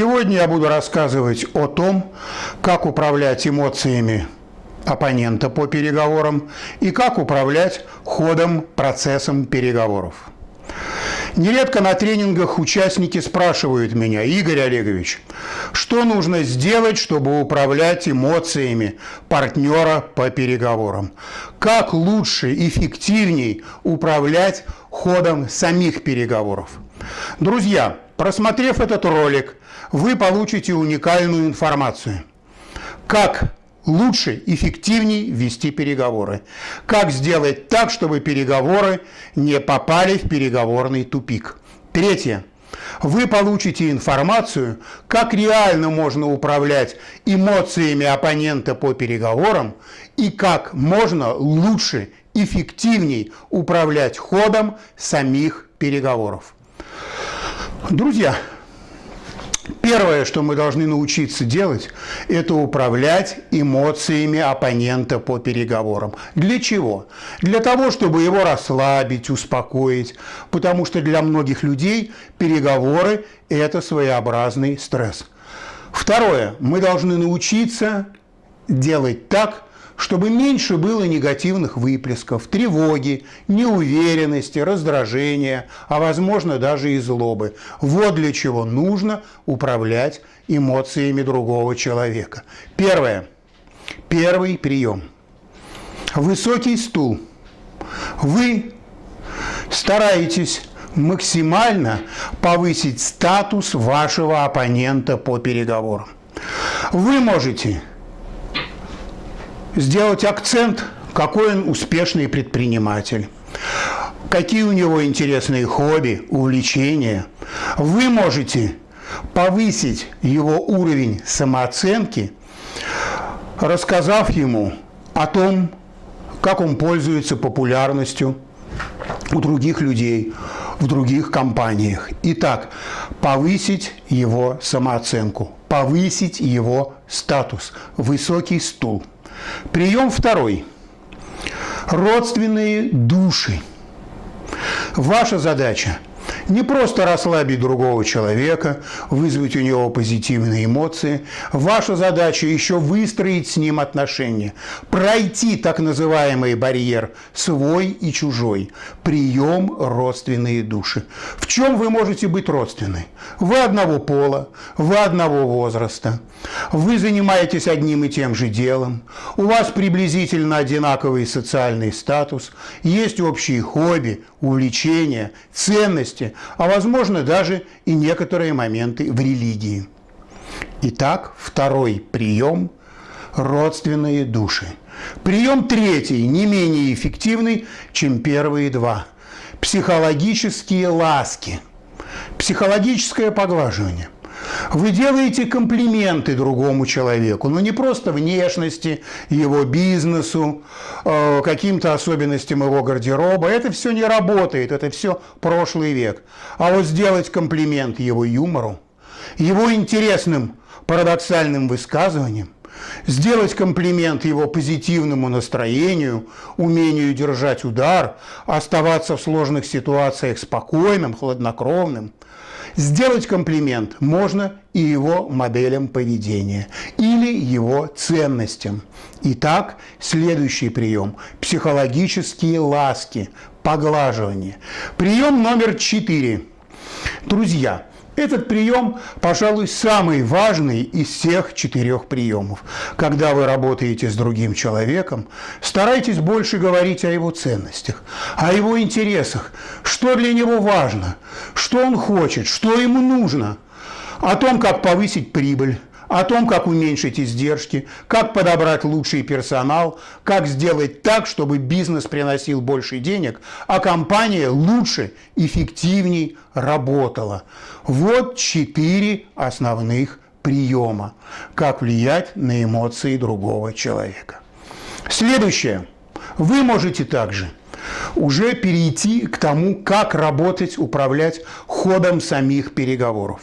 Сегодня я буду рассказывать о том, как управлять эмоциями оппонента по переговорам и как управлять ходом, процессом переговоров. Нередко на тренингах участники спрашивают меня, Игорь Олегович, что нужно сделать, чтобы управлять эмоциями партнера по переговорам? Как лучше, эффективней управлять ходом самих переговоров? Друзья, просмотрев этот ролик, вы получите уникальную информацию. Как лучше, эффективней вести переговоры. Как сделать так, чтобы переговоры не попали в переговорный тупик. Третье. Вы получите информацию, как реально можно управлять эмоциями оппонента по переговорам и как можно лучше, эффективней управлять ходом самих переговоров. Друзья, Первое, что мы должны научиться делать, это управлять эмоциями оппонента по переговорам. Для чего? Для того, чтобы его расслабить, успокоить, потому что для многих людей переговоры – это своеобразный стресс. Второе, мы должны научиться делать так, чтобы меньше было негативных выплесков, тревоги, неуверенности, раздражения, а возможно даже и злобы. Вот для чего нужно управлять эмоциями другого человека. Первое. Первый прием. Высокий стул. Вы стараетесь максимально повысить статус вашего оппонента по переговорам. Вы можете сделать акцент, какой он успешный предприниматель, какие у него интересные хобби, увлечения. Вы можете повысить его уровень самооценки, рассказав ему о том, как он пользуется популярностью у других людей, в других компаниях. Итак, повысить его самооценку, повысить его статус, высокий стул – Прием второй. Родственные души. Ваша задача – не просто расслабить другого человека, вызвать у него позитивные эмоции. Ваша задача еще выстроить с ним отношения, пройти так называемый барьер свой и чужой, прием родственные души. В чем вы можете быть родственны? Вы одного пола, вы одного возраста, вы занимаетесь одним и тем же делом, у вас приблизительно одинаковый социальный статус, есть общие хобби, увлечения, ценности, а возможно даже и некоторые моменты в религии. Итак, второй прием – родственные души. Прием третий, не менее эффективный, чем первые два – психологические ласки, психологическое поглаживание – вы делаете комплименты другому человеку, но не просто внешности, его бизнесу, э, каким-то особенностям его гардероба. Это все не работает, это все прошлый век. А вот сделать комплимент его юмору, его интересным парадоксальным высказываниям, сделать комплимент его позитивному настроению, умению держать удар, оставаться в сложных ситуациях спокойным, хладнокровным – Сделать комплимент можно и его моделям поведения или его ценностям. Итак, следующий прием – психологические ласки, поглаживание. Прием номер четыре. Друзья, этот прием, пожалуй, самый важный из всех четырех приемов. Когда вы работаете с другим человеком, старайтесь больше говорить о его ценностях, о его интересах, что для него важно, что он хочет, что ему нужно, о том, как повысить прибыль, о том, как уменьшить издержки, как подобрать лучший персонал, как сделать так, чтобы бизнес приносил больше денег, а компания лучше, эффективней работала. Вот четыре основных приема, как влиять на эмоции другого человека. Следующее. Вы можете также уже перейти к тому, как работать, управлять ходом самих переговоров.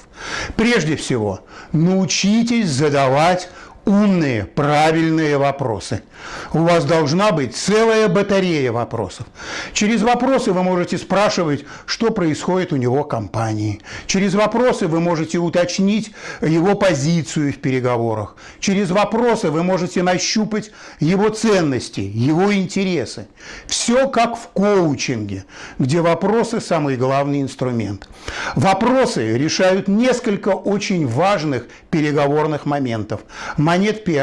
Прежде всего, научитесь задавать умные, правильные вопросы. У вас должна быть целая батарея вопросов. Через вопросы вы можете спрашивать, что происходит у него в компании. Через вопросы вы можете уточнить его позицию в переговорах. Через вопросы вы можете нащупать его ценности, его интересы. Все как в коучинге, где вопросы – самый главный инструмент. Вопросы решают несколько очень важных переговорных моментов.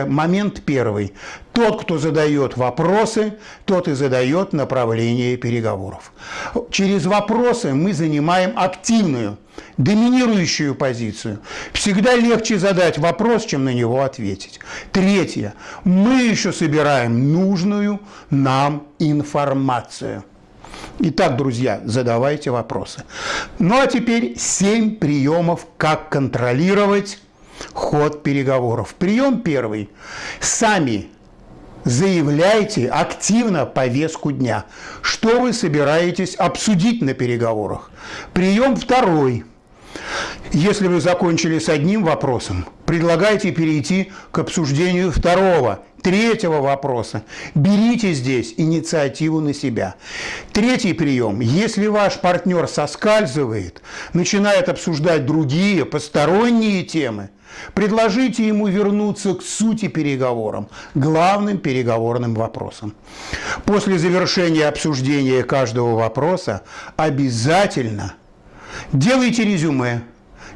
Момент первый. Тот, кто задает вопросы, тот и задает направление переговоров. Через вопросы мы занимаем активную, доминирующую позицию. Всегда легче задать вопрос, чем на него ответить. Третье. Мы еще собираем нужную нам информацию. Итак, друзья, задавайте вопросы. Ну а теперь семь приемов, как контролировать ход переговоров. Прием первый. Сами заявляйте активно повестку дня. Что вы собираетесь обсудить на переговорах? Прием второй. Если вы закончили с одним вопросом, предлагайте перейти к обсуждению второго, третьего вопроса. Берите здесь инициативу на себя. Третий прием. Если ваш партнер соскальзывает, начинает обсуждать другие, посторонние темы, Предложите ему вернуться к сути переговорам, главным переговорным вопросам. После завершения обсуждения каждого вопроса обязательно делайте резюме,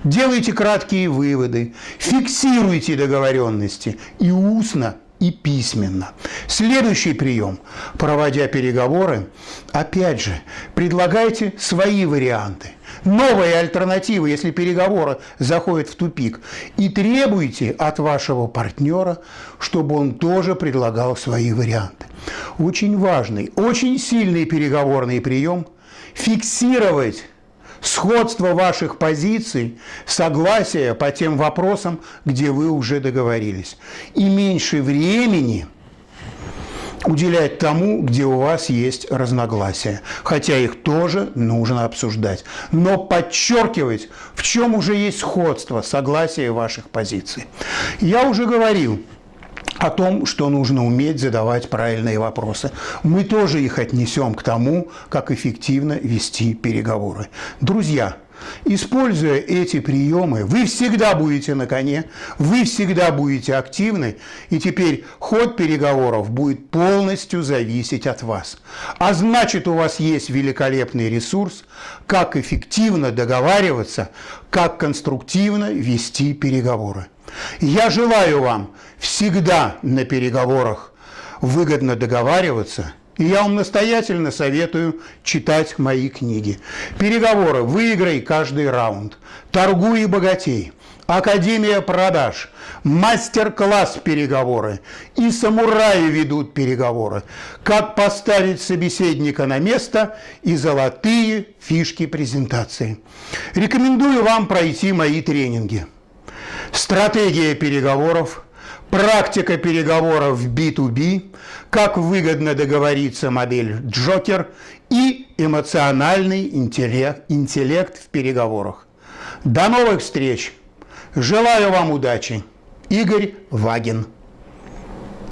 делайте краткие выводы, фиксируйте договоренности и устно и письменно. Следующий прием. Проводя переговоры, опять же, предлагайте свои варианты новые альтернативы, если переговоры заходят в тупик, и требуйте от вашего партнера, чтобы он тоже предлагал свои варианты. Очень важный, очень сильный переговорный прием – фиксировать сходство ваших позиций, согласие по тем вопросам, где вы уже договорились. И меньше времени – уделять тому, где у вас есть разногласия, хотя их тоже нужно обсуждать. Но подчеркивать, в чем уже есть сходство, согласие ваших позиций. Я уже говорил, о том, что нужно уметь задавать правильные вопросы. Мы тоже их отнесем к тому, как эффективно вести переговоры. Друзья, Используя эти приемы, вы всегда будете на коне, вы всегда будете активны, и теперь ход переговоров будет полностью зависеть от вас. А значит, у вас есть великолепный ресурс, как эффективно договариваться, как конструктивно вести переговоры. Я желаю вам всегда на переговорах выгодно договариваться – и я вам настоятельно советую читать мои книги. Переговоры «Выиграй каждый раунд», «Торгуй и богатей», Академия продаж, мастер-класс переговоры и самураи ведут переговоры. Как поставить собеседника на место и золотые фишки презентации. Рекомендую вам пройти мои тренинги. Стратегия переговоров – Практика переговоров в B2B, как выгодно договориться модель Джокер и эмоциональный интеллект, интеллект в переговорах. До новых встреч! Желаю вам удачи! Игорь Вагин